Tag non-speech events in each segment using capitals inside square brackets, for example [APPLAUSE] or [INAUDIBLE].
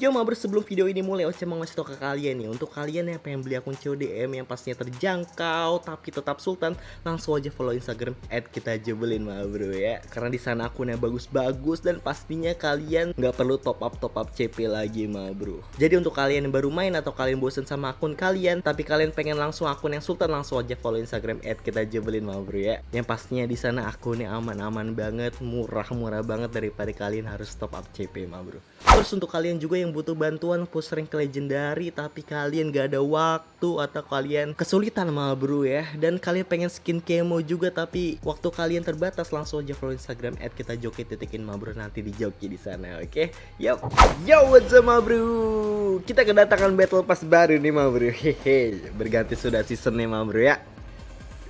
Yo mabar sebelum video ini mulai Oce mau ngasih tau ke kalian nih Untuk kalian yang pengen beli akun CODM yang pastinya terjangkau Tapi tetap sultan Langsung aja follow Instagram At kita jebelin mah bro ya. Karena di sana akunnya bagus-bagus Dan pastinya kalian nggak perlu top up top up CP lagi mah bro. Jadi untuk kalian yang baru main atau kalian bosen sama akun kalian Tapi kalian pengen langsung akun yang sultan Langsung aja follow Instagram At kita jebelin mah bro ya. Yang pastinya di sana akunnya aman-aman banget Murah-murah banget daripada kalian harus top up CP mah bro Terus untuk kalian juga yang butuh bantuan push rank legendary tapi kalian gak ada waktu atau kalian kesulitan mah bro ya. Dan kalian pengen skin kemo juga tapi waktu kalian terbatas langsung aja follow Instagram at kita joki titikin nanti di joki di sana oke? Okay? yo yo what's up ma bro kita kedatangan battle pass baru nih ma bro hehe berganti sudah season nih ma bro ya.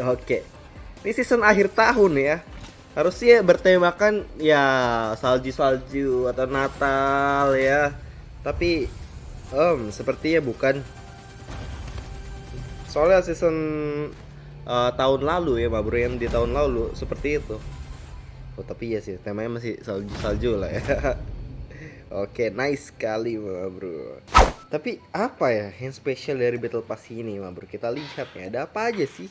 Oke. Okay. ini season akhir tahun ya harusnya bertemakan ya salju-salju atau Natal ya. Tapi um, sepertinya bukan. Soalnya season uh, tahun lalu ya Bro yang di tahun lalu seperti itu. Oh tapi ya sih temanya masih salju salju lah ya. [LAUGHS] Oke nice sekali Bro. Tapi apa ya yang spesial dari battle pass ini Bro? Kita lihat ya ada apa aja sih?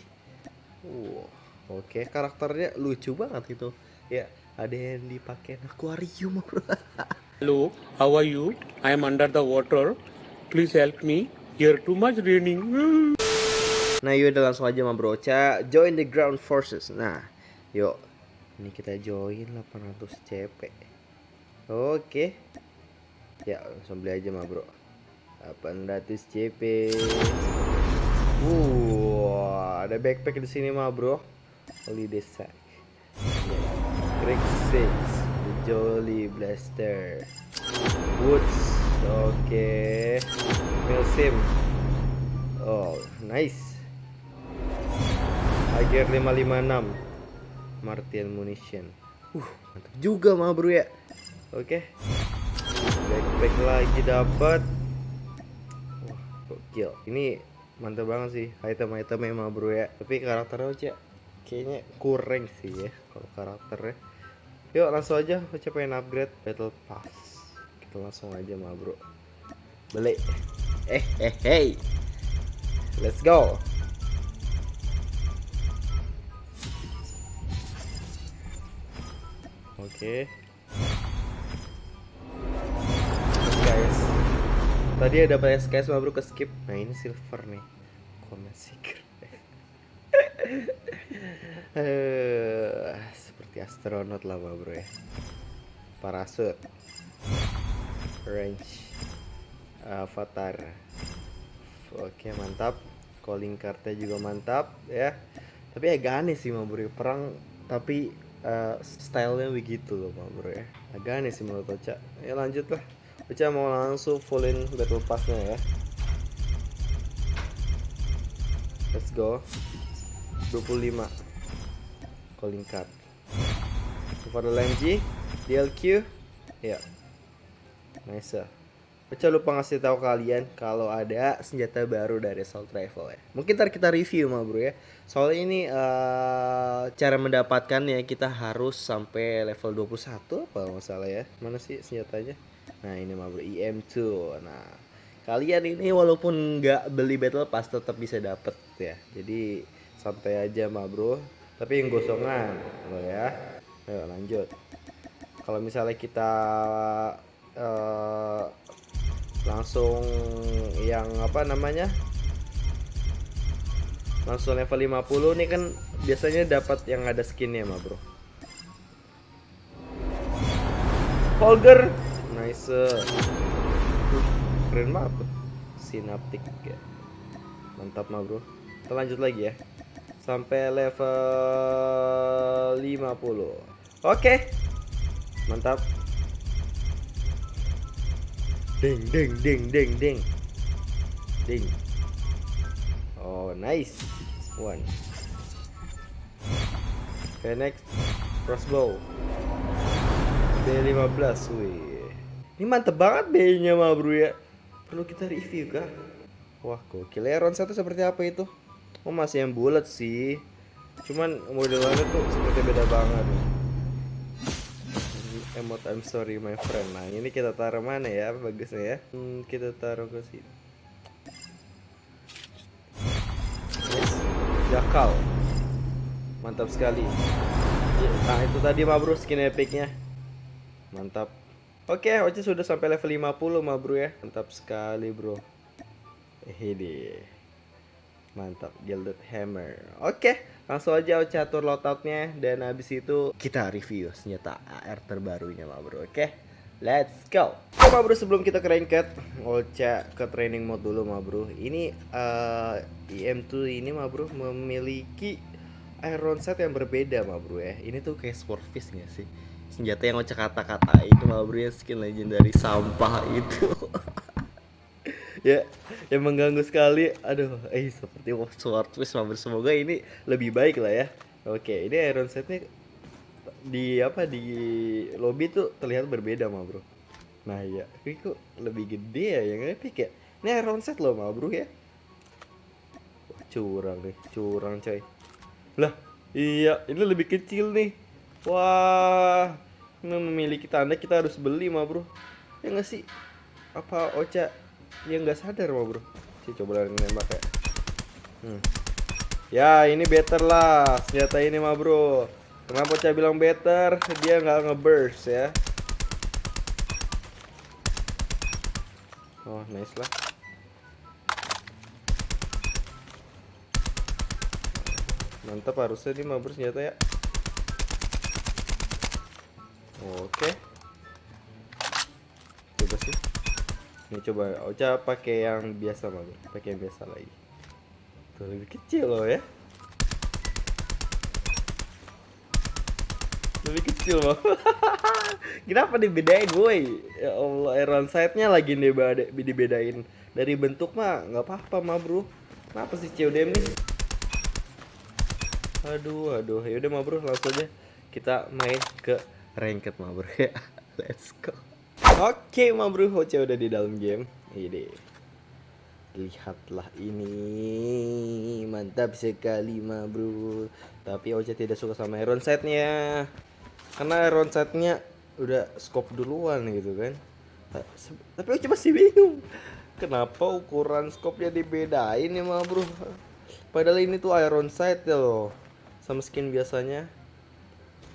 Wow oke karakternya lucu banget itu ya ada yang dipakai akuarium. [LAUGHS] Hello, how are you? I am under the water. Please help me. Here too much raining. [LAUGHS] Nah yuk udah langsung aja sama Broca Join the ground forces. Nah yuk. Ini kita join 800 CP Oke. Ya langsung beli aja ma bro. 800 CP Wow Ada backpack di sini ma bro Holiday sack Great six Jolly Blaster. Woods Oke. Okay. Milsim. Oh nice. Ager 556 Martian Munition. Uh mantap juga mah bro ya. Oke. Okay. Backpack lagi dapat. Wah gokil. Ini mantap banget sih. Item-itemnya mah bro ya. Tapi karakternya aja kayaknya kurang sih ya kalau karakternya Yuk langsung aja kita pengen upgrade battle pass. Kita langsung aja mah bro. Beli. Eh eh hey. Let's go. Oke. Okay. Guys. Tadi ada banyak SKS mah bro ke skip. Nah ini silver nih. Comment secret. [LAUGHS] seperti astronot lah bro ya. Parasut. Range avatar. Oke mantap. Calling cardnya juga mantap ya. Tapi agak aneh sih bro ya. perang tapi uh, stylenya begitu loh bro ya. Agak aneh sih menurut Ocha. Ya lanjut lah Ocha mau langsung fullin battle passnya ya. Let's go. 25 calling card for the LMG DLQ ya nice Pecah lupa ngasih tahu kalian kalau ada senjata baru dari Assault Rifle ya. Mungkin ntar kita review mah bro ya. Soalnya ini uh, cara mendapatkannya kita harus sampai level 21 apa masalah ya. Mana sih senjatanya? Nah ini mah bro EM2. Nah kalian ini walaupun nggak beli battle pass tetap bisa dapet ya. Jadi santai aja mah bro. Tapi yang gosongan lo ya. Ayo lanjut. Kalau misalnya kita uh, langsung yang apa namanya? Langsung level 50 nih kan biasanya dapat yang ada skinnya mah, Bro. Holger. Nice. keren banget. Synaptic ya. Mantap mah, Bro. Kita lanjut lagi ya. Sampai level 50. Oke. Mantap. Ding ding ding ding ding. Ding. Oh, nice. One. Okay, next. Crossbow. B15, wih. Ini mantep banget B-nya mah bro ya. Perlu kita review kah? Wah, gokil ya Ron 1 seperti apa itu? Oh, masih yang bulat sih. Cuman modelannya tuh seperti beda banget. Emot I'm sorry my friend. Nah, ini kita taruh mana ya? Bagusnya ya. Hmm, kita taruh ke sini. Yes. Jakal. Mantap sekali. Nah, itu tadi mah bro skin epicnya. Mantap. Oke, Oce sudah sampai level 50 mah bro ya. Mantap sekali bro. Hede. Mantap, Gilded Hammer. Oke, langsung aja Oce atur loadoutnya dan habis itu kita review senjata AR terbarunya mah bro. Oke. Let's go. Oke mah bro sebelum kita ke ranked, Oce ke training mode dulu mah bro. Ini eh, IM2 ini mah bro memiliki iron set yang berbeda mah bro ya. Ini tuh kayak swordfish gak sih? Senjata yang Oce kata-kata itu mah bro ya skin legendary sampah itu. [LAUGHS] ya yang mengganggu sekali aduh eh seperti swordfish bro semoga ini lebih baik lah ya. Oke ini iron setnya di apa di lobby tuh terlihat berbeda mah bro. Nah iya. Ini kok lebih gede ya yang epic ya? Ini iron set loh mah bro ya. Curang nih curang coy. Lah iya ini lebih kecil nih. Wah ini memiliki tanda kita harus beli mah bro. Ya nggak sih? Apa Ocha yang nggak sadar mah bro. Sih coba nembak ya hmm. ya ini better lah. Senjata ini mah bro. Kenapa Ocha bilang better? Dia nggak ngeburst ya. Oh nice lah. Mantap harusnya ini bro senjata ya. Oke. Coba sih ini coba Ocha pakai yang biasa bro pakai yang biasa lagi. Tuh lebih kecil loh ya. Lebih kecil mah [LAUGHS] kenapa dibedain woi? Ya Allah iron sight-nya lagi dibeda- dibedain. Dari bentuk mah nggak apa-apa mah bro. Kenapa sih CODM nih aduh aduh. Yaudah mah bro langsung aja kita main ke ranked mah bro. [LAUGHS] Ya let's go Oke, ma bro, Hoca udah di dalam game. Ini. Lihatlah ini. Mantap sekali, ma bro. Tapi Ocha tidak suka sama iron setnya. Karena iron setnya udah scope duluan gitu kan. Tapi Ocha masih bingung. Kenapa ukuran scope-nya dibedain ya, ma bro? Padahal ini tuh iron sight ya loh. Sama skin biasanya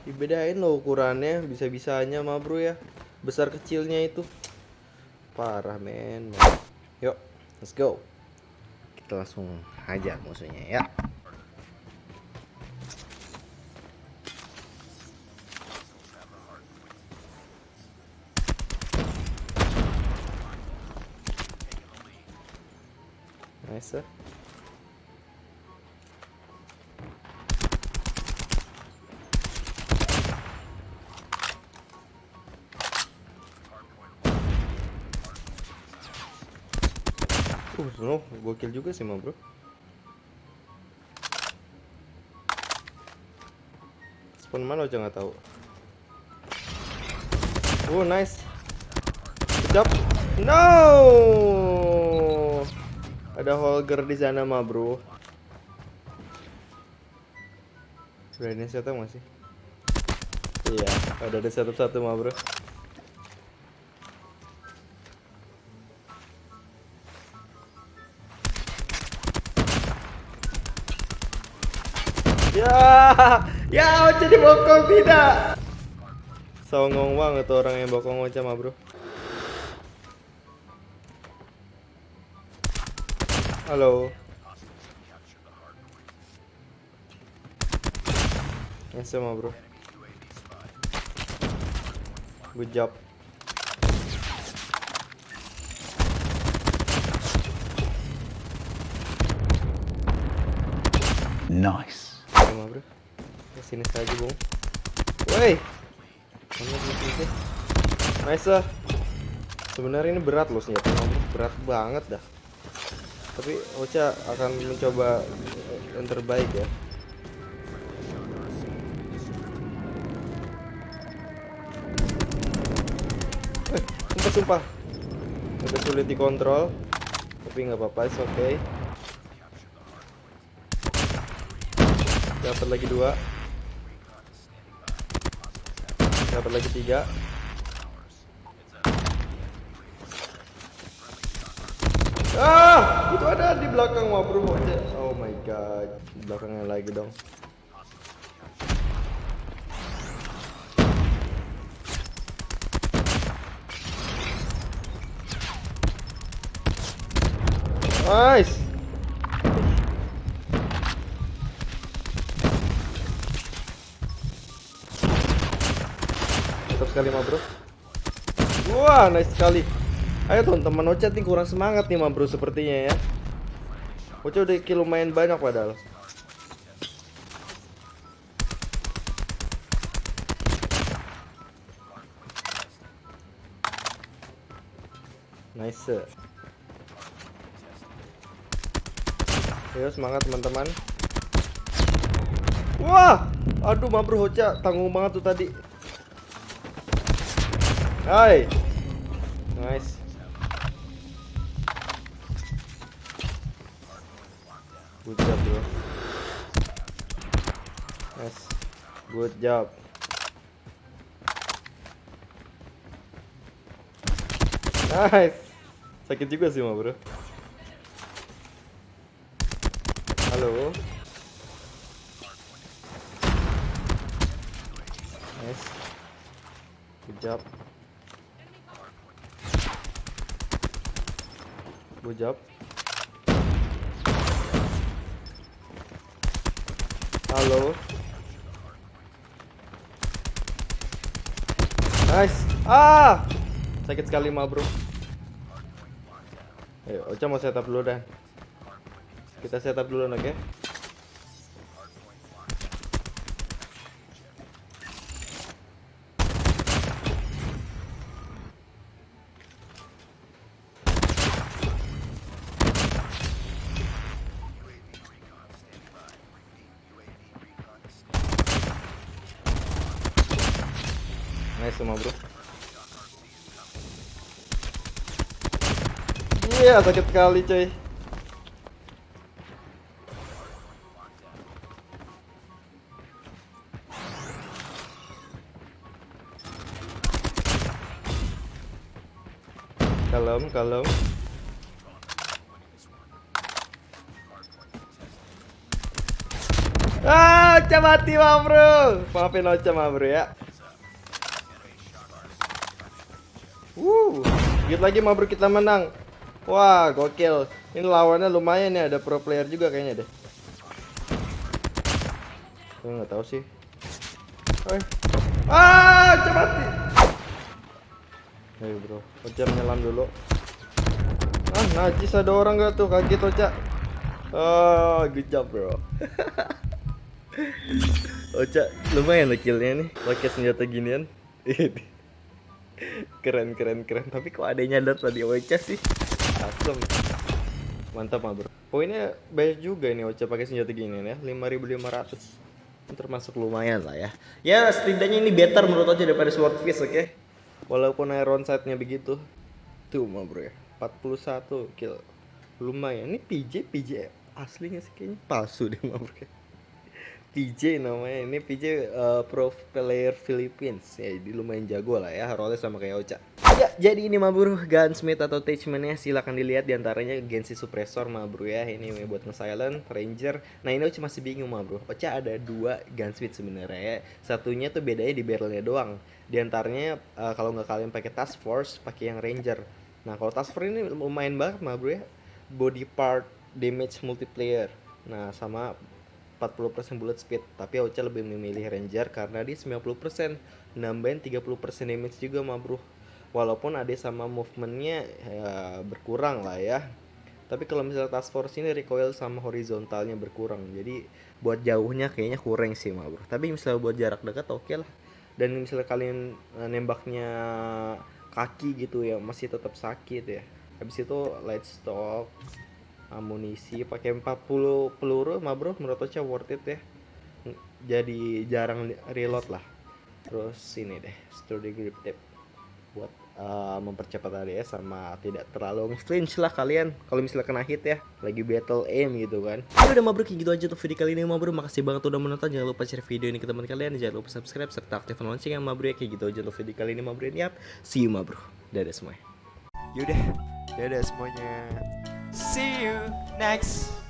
dibedain loh ukurannya bisa-bisanya mah bro ya besar kecilnya itu. Parah men. Yuk let's go. Kita langsung hajar musuhnya ya. Nice eh. No, gokil juga sih, mah bro. Spawn mana aja nggak tahu. Oh, nice. Job. No. Ada Holger di sana, mah bro. Berani setup masih? Iya, ada ada setup satu, mah bro. [LAUGHS] Ya, Ocha dibokong tidak. Songong banget tuh orang yang bokong Ocha mah bro. Halo. Nice mah bro. Good job. Nice. Bro. Sini saja, Bung. Woi. Nice. Ah. Sebenarnya ini berat loh senjata berat banget dah. Tapi Ocha akan mencoba yang terbaik ya. Sumpah sumpah. Agak sulit dikontrol, tapi nggak apa-apa, oke. Okay. Dapat lagi dua dapat lagi tiga. Ah itu ada di belakang wah oh my god di belakangnya lagi dong. Nice. Sekali ma bro. Wah, nice sekali. Ayo teman-teman Ocha nih kurang semangat nih ma bro sepertinya ya. Ocha udah kill lumayan banyak padahal. Nice. Ayo semangat teman-teman. Wah, aduh mampir Hoca tanggung banget tuh tadi. Hai. Nice. Good job, bro. Nice. Good job. Nice. Sakit juga sih, ma bro. Halo. Nice. Good job. Good job. Halo. Nice. Ah! Sakit sekali mah, Bro. Ayo, Ocha mau setup dulu dah. Kita setup dulu, oke? Nice semua bro. Iya sakit sekali coy Kalem, kalem. Ah, Ocha mati mah bro. Maafin Ocha mah bro ya dikit lagi mah bro kita menang. Wah, gokil. Ini lawannya lumayan ya, ada pro player juga kayaknya deh. Gue nggak tahu sih. Eh. Ah, cepat. Ayo bro, Ocha menyelam dulu. Ah, najis ada orang gak tuh? Kaget Ocha. Oh, good job bro. [LAUGHS] Ocha, lumayan lah killnya nih. Pakai senjata ginian. [LAUGHS] keren keren keren. Tapi kok adanya nyadar tadi? Ocha sih. Asem mantap mah bro. Poinnya banyak juga ini Ocha pakai senjata gini ya. 5500 termasuk lumayan lah ya. Ya setidaknya ini better menurut Ocha daripada swordfish oke? Okay? walaupun iron sight-nya begitu. Tuh mah bro ya. 41 kill. Lumayan. Ini PJ PJ aslinya sih kayaknya palsu deh mah bro PJ namanya. Ini PJ uh, pro player Philippines. Ya jadi lumayan jago lah ya role sama kayak Ocha. Ya jadi ini mabur gunsmith atau attachmentnya silahkan dilihat di antaranya Gensi suppressor mabur ya. Ini buat nge-silent ranger. Nah ini Ocha masih bingung mabur Ocha ada dua gunsmith sebenarnya ya. Satunya tuh bedanya di barrelnya doang. Di antaranya uh, kalau nggak kalian pakai task force pakai yang ranger. Nah kalau task force ini lumayan banget mabur ya. Body part damage multiplayer. Nah sama 40% bullet speed. Tapi Ocha lebih memilih ranger karena dia 90% nambahin 30% damage juga mah bro. Walaupun ada sama movementnya ya, berkurang lah ya. Tapi kalau misalnya task force ini recoil sama horizontalnya berkurang. Jadi buat jauhnya kayaknya kurang sih mah bro. Tapi misalnya buat jarak dekat oke okay lah. Dan misalnya kalian eh, nembaknya kaki gitu ya masih tetap sakit ya. Habis itu light stock amunisi pakai 40 peluru mah bro menurut Ocha worth it ya? Jadi jarang reload lah. Terus ini deh sturdy grip tape buat eh, mempercepat ADS sama tidak terlalu flinch lah kalian. Kalau misalnya kena hit ya lagi battle aim gitu kan. Ya udah mabruk kayak gitu aja tuh video kali ini mabruk. Makasih banget udah menonton. Jangan lupa share video ini ke teman kalian. Jangan lupa subscribe serta aktifkan lonceng yang mabruk. Ya kayak gitu aja tuh video kali ini mabruk. Yap see you mabruk. Dadah semuanya. Yaudah, dadah semuanya. See you next